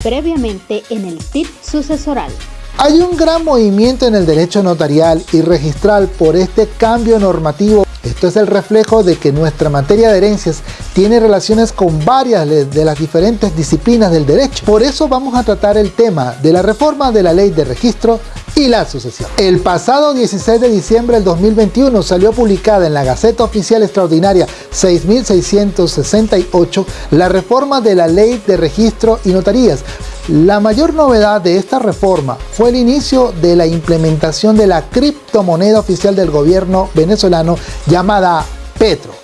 Previamente en el tip sucesoral. Hay un gran movimiento en el derecho notarial y registral por este cambio normativo. Esto es el reflejo de que nuestra materia de herencias tiene relaciones con varias de las diferentes disciplinas del derecho. Por eso vamos a tratar el tema de la reforma de la ley de registro y la sucesión. El pasado 16 de diciembre del 2021 salió publicada en la Gaceta Oficial Extraordinaria 6668 la reforma de la Ley de Registro y Notarías. La mayor novedad de esta reforma fue el inicio de la implementación de la criptomoneda oficial del gobierno venezolano llamada Petro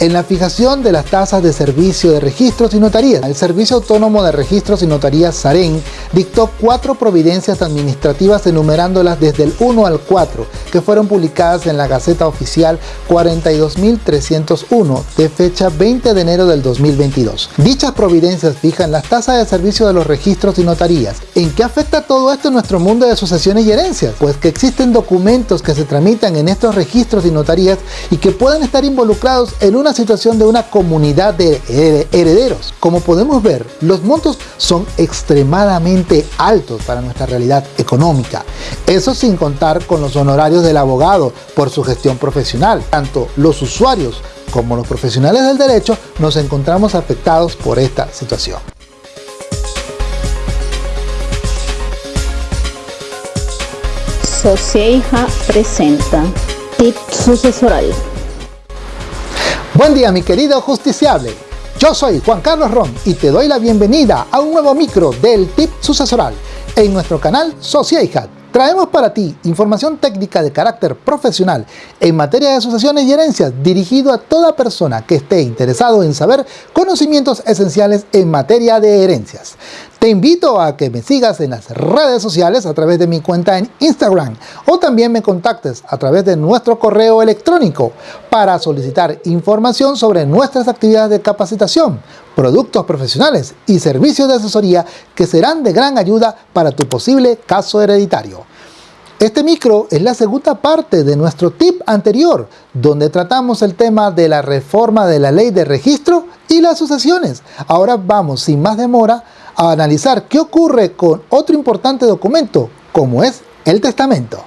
en la fijación de las tasas de servicio de registros y notarías. El Servicio Autónomo de Registros y Notarías SAREN dictó cuatro providencias administrativas enumerándolas desde el 1 al 4 que fueron publicadas en la Gaceta Oficial 42.301 de fecha 20 de enero del 2022. Dichas providencias fijan las tasas de servicio de los registros y notarías. ¿En qué afecta todo esto en nuestro mundo de sucesiones y herencias? Pues que existen documentos que se tramitan en estos registros y notarías y que pueden estar involucrados en una situación de una comunidad de herederos. Como podemos ver, los montos son extremadamente altos para nuestra realidad económica. Eso sin contar con los honorarios del abogado por su gestión profesional. Tanto los usuarios como los profesionales del derecho nos encontramos afectados por esta situación. Socieja presenta Tip Sucesoral. Buen día mi querido justiciable, yo soy Juan Carlos Ron y te doy la bienvenida a un nuevo micro del Tip Sucesoral en nuestro canal Sociedad. Traemos para ti información técnica de carácter profesional en materia de asociaciones y herencias dirigido a toda persona que esté interesado en saber conocimientos esenciales en materia de herencias. Te invito a que me sigas en las redes sociales a través de mi cuenta en Instagram o también me contactes a través de nuestro correo electrónico para solicitar información sobre nuestras actividades de capacitación, productos profesionales y servicios de asesoría que serán de gran ayuda para tu posible caso hereditario. Este micro es la segunda parte de nuestro tip anterior, donde tratamos el tema de la reforma de la ley de registro y las sucesiones. Ahora vamos, sin más demora, a analizar qué ocurre con otro importante documento, como es el testamento.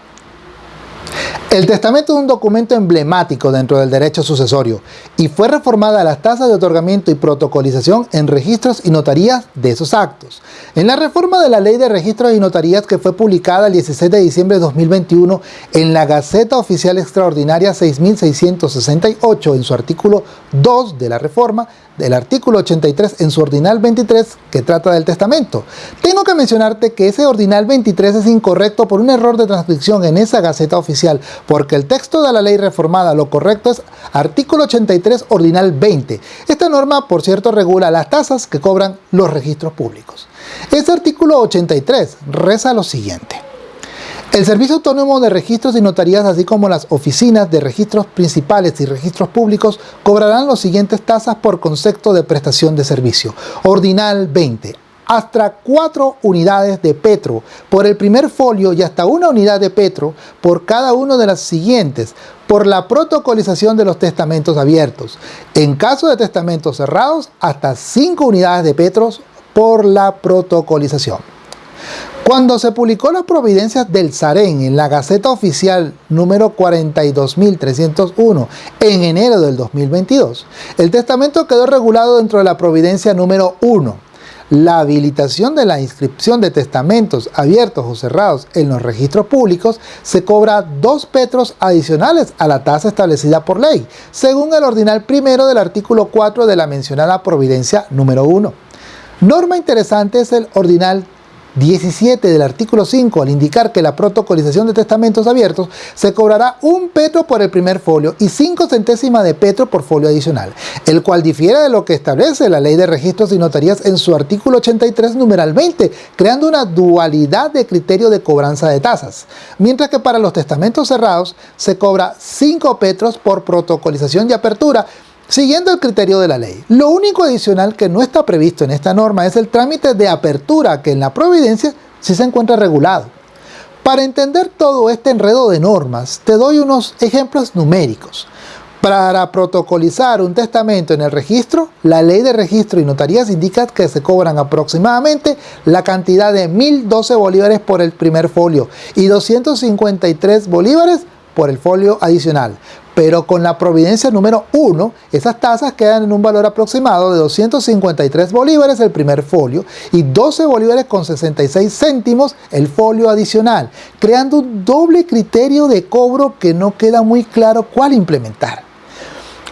El testamento es un documento emblemático dentro del derecho sucesorio y fue reformada las tasas de otorgamiento y protocolización en registros y notarías de esos actos. En la reforma de la Ley de Registros y Notarías que fue publicada el 16 de diciembre de 2021 en la Gaceta Oficial Extraordinaria 6668 en su artículo 2 de la reforma, del artículo 83 en su ordinal 23 que trata del testamento. Tengo que mencionarte que ese ordinal 23 es incorrecto por un error de transcripción en esa Gaceta Oficial porque el texto de la ley reformada lo correcto es artículo 83 ordinal 20. Esta norma, por cierto, regula las tasas que cobran los registros públicos. Este artículo 83 reza lo siguiente. El Servicio Autónomo de Registros y Notarías, así como las oficinas de registros principales y registros públicos, cobrarán las siguientes tasas por concepto de prestación de servicio. Ordinal 20 hasta cuatro unidades de petro por el primer folio y hasta una unidad de petro por cada uno de las siguientes por la protocolización de los testamentos abiertos. En caso de testamentos cerrados, hasta cinco unidades de petros por la protocolización. Cuando se publicó las providencias del SAREN en la Gaceta Oficial número 42.301 en enero del 2022, el testamento quedó regulado dentro de la providencia número 1 la habilitación de la inscripción de testamentos abiertos o cerrados en los registros públicos se cobra dos petros adicionales a la tasa establecida por ley, según el ordinal primero del artículo 4 de la mencionada providencia número 1. Norma interesante es el ordinal 17 del artículo 5, al indicar que la protocolización de testamentos abiertos se cobrará un petro por el primer folio y 5 centésimas de petro por folio adicional, el cual difiere de lo que establece la Ley de Registros y Notarías en su artículo 83, numeral 20, creando una dualidad de criterio de cobranza de tasas, mientras que para los testamentos cerrados se cobra 5 petros por protocolización y apertura Siguiendo el criterio de la ley, lo único adicional que no está previsto en esta norma es el trámite de apertura que en la providencia sí se encuentra regulado. Para entender todo este enredo de normas, te doy unos ejemplos numéricos. Para protocolizar un testamento en el registro, la ley de registro y notarías indica que se cobran aproximadamente la cantidad de 1.012 bolívares por el primer folio y 253 bolívares por el folio adicional. Pero con la providencia número 1, esas tasas quedan en un valor aproximado de 253 bolívares el primer folio y 12 bolívares con 66 céntimos el folio adicional, creando un doble criterio de cobro que no queda muy claro cuál implementar.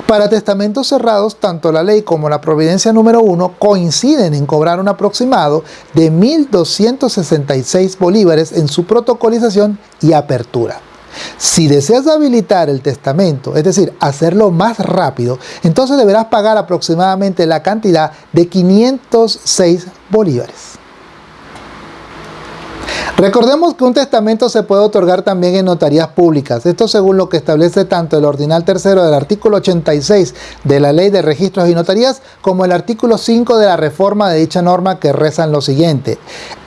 Para testamentos cerrados, tanto la ley como la providencia número 1 coinciden en cobrar un aproximado de 1.266 bolívares en su protocolización y apertura. Si deseas habilitar el testamento, es decir, hacerlo más rápido, entonces deberás pagar aproximadamente la cantidad de 506 bolívares. Recordemos que un testamento se puede otorgar también en notarías públicas, esto según lo que establece tanto el ordinal tercero del artículo 86 de la Ley de Registros y Notarías como el artículo 5 de la reforma de dicha norma que rezan lo siguiente.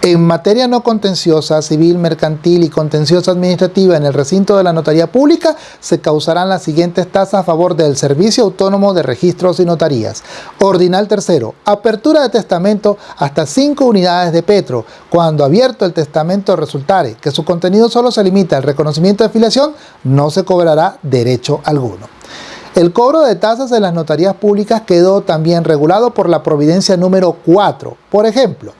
En materia no contenciosa, civil, mercantil y contenciosa administrativa en el recinto de la notaría pública se causarán las siguientes tasas a favor del Servicio Autónomo de Registros y Notarías. Ordinal tercero, apertura de testamento hasta 5 unidades de petro. Cuando abierto el testamento resultare que su contenido solo se limita al reconocimiento de filiación, no se cobrará derecho alguno. El cobro de tasas en las notarías públicas quedó también regulado por la providencia número 4. Por ejemplo,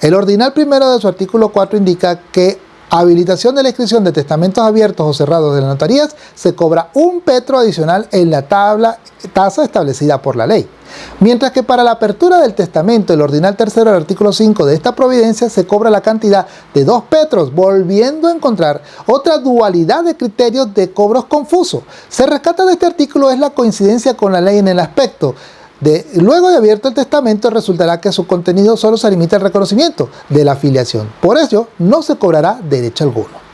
el ordinal primero de su artículo 4 indica que habilitación de la inscripción de testamentos abiertos o cerrados de las notarías se cobra un petro adicional en la tasa establecida por la ley. Mientras que para la apertura del testamento, el ordinal tercero del artículo 5 de esta providencia se cobra la cantidad de dos petros, volviendo a encontrar otra dualidad de criterios de cobros confusos. Se rescata de este artículo es la coincidencia con la ley en el aspecto luego de abierto el testamento resultará que su contenido solo se limita al reconocimiento de la afiliación. Por ello, no se cobrará derecho alguno.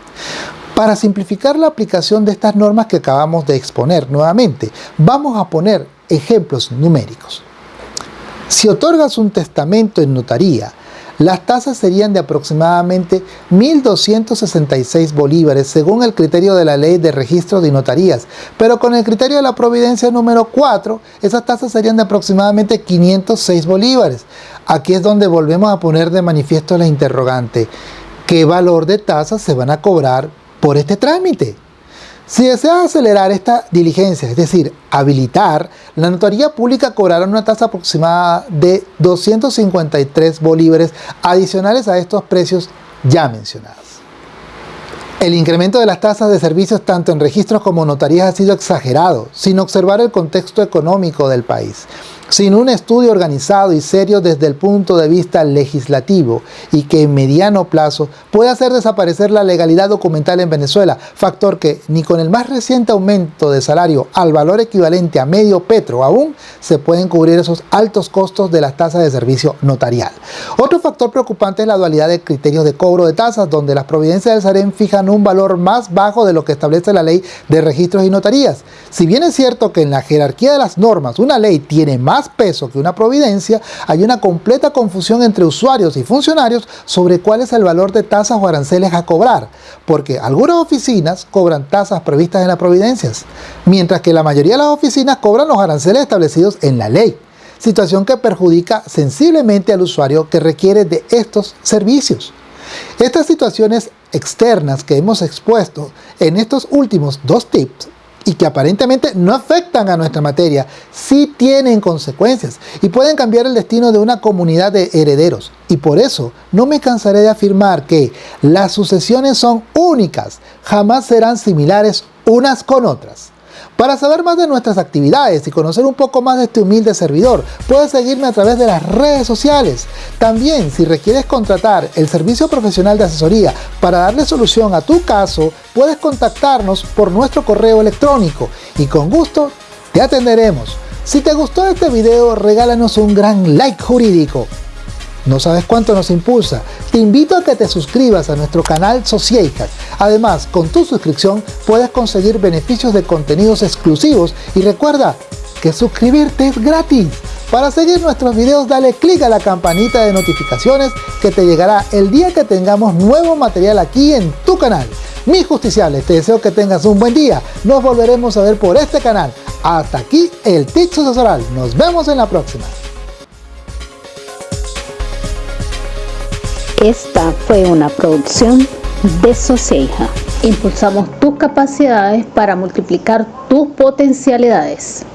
Para simplificar la aplicación de estas normas que acabamos de exponer nuevamente, vamos a poner ejemplos numéricos. Si otorgas un testamento en notaría las tasas serían de aproximadamente 1.266 bolívares según el criterio de la ley de registro de notarías, pero con el criterio de la providencia número 4, esas tasas serían de aproximadamente 506 bolívares. Aquí es donde volvemos a poner de manifiesto la interrogante, ¿qué valor de tasas se van a cobrar por este trámite? Si desea acelerar esta diligencia, es decir, habilitar, la notaría pública cobrará una tasa aproximada de 253 bolívares adicionales a estos precios ya mencionados. El incremento de las tasas de servicios tanto en registros como notarías ha sido exagerado, sin observar el contexto económico del país sin un estudio organizado y serio desde el punto de vista legislativo y que en mediano plazo puede hacer desaparecer la legalidad documental en Venezuela, factor que ni con el más reciente aumento de salario al valor equivalente a medio petro aún se pueden cubrir esos altos costos de las tasas de servicio notarial. Otro factor preocupante es la dualidad de criterios de cobro de tasas, donde las providencias del SAREN fijan un valor más bajo de lo que establece la ley de registros y notarías. Si bien es cierto que en la jerarquía de las normas una ley tiene más peso que una providencia, hay una completa confusión entre usuarios y funcionarios sobre cuál es el valor de tasas o aranceles a cobrar, porque algunas oficinas cobran tasas previstas en las providencias, mientras que la mayoría de las oficinas cobran los aranceles establecidos en la ley situación que perjudica sensiblemente al usuario que requiere de estos servicios. Estas situaciones externas que hemos expuesto en estos últimos dos tips y que aparentemente no afectan a nuestra materia, sí tienen consecuencias y pueden cambiar el destino de una comunidad de herederos. Y por eso no me cansaré de afirmar que las sucesiones son únicas, jamás serán similares unas con otras. Para saber más de nuestras actividades y conocer un poco más de este humilde servidor, puedes seguirme a través de las redes sociales. También, si requieres contratar el servicio profesional de asesoría para darle solución a tu caso, puedes contactarnos por nuestro correo electrónico y con gusto te atenderemos. Si te gustó este video, regálanos un gran like jurídico. ¿No sabes cuánto nos impulsa? Te invito a que te suscribas a nuestro canal Sociedad. Además, con tu suscripción puedes conseguir beneficios de contenidos exclusivos y recuerda que suscribirte es gratis. Para seguir nuestros videos dale clic a la campanita de notificaciones que te llegará el día que tengamos nuevo material aquí en tu canal. Mis justiciables, te deseo que tengas un buen día. Nos volveremos a ver por este canal. Hasta aquí el tip sucesoral. Nos vemos en la próxima. Esta fue una producción de Socieja. Impulsamos tus capacidades para multiplicar tus potencialidades.